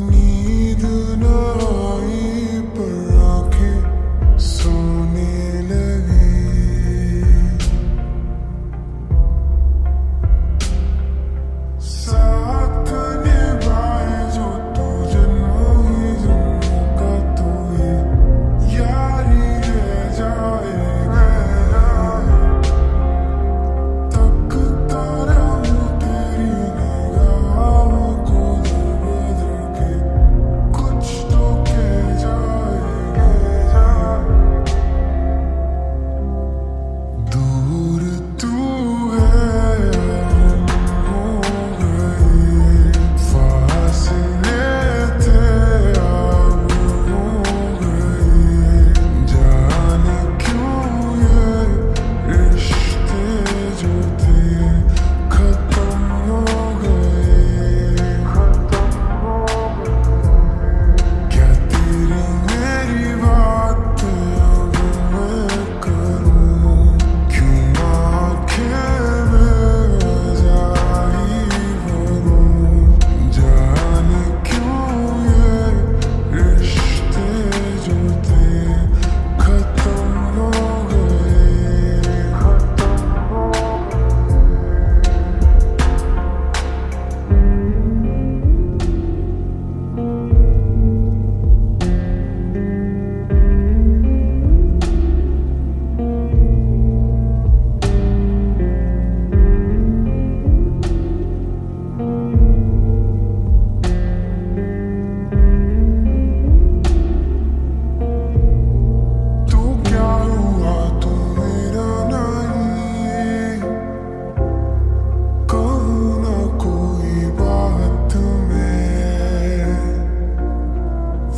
me.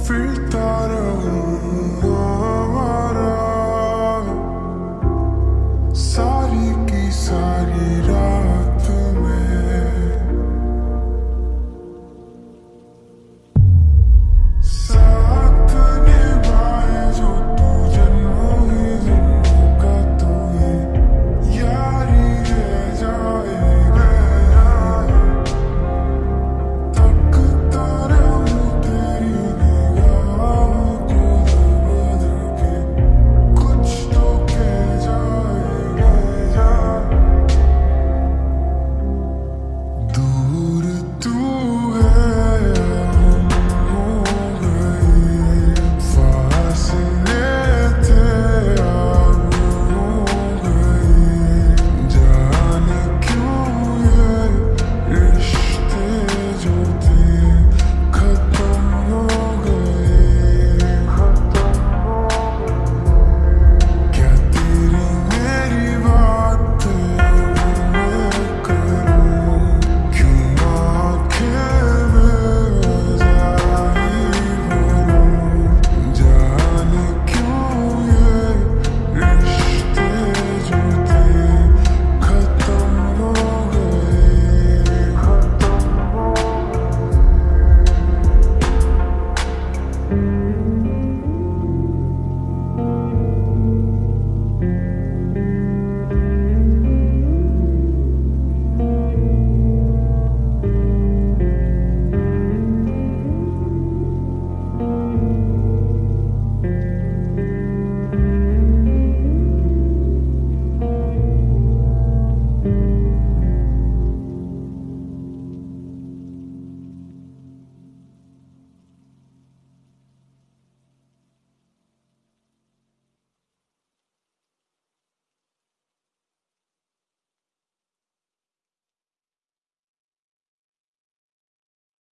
free thought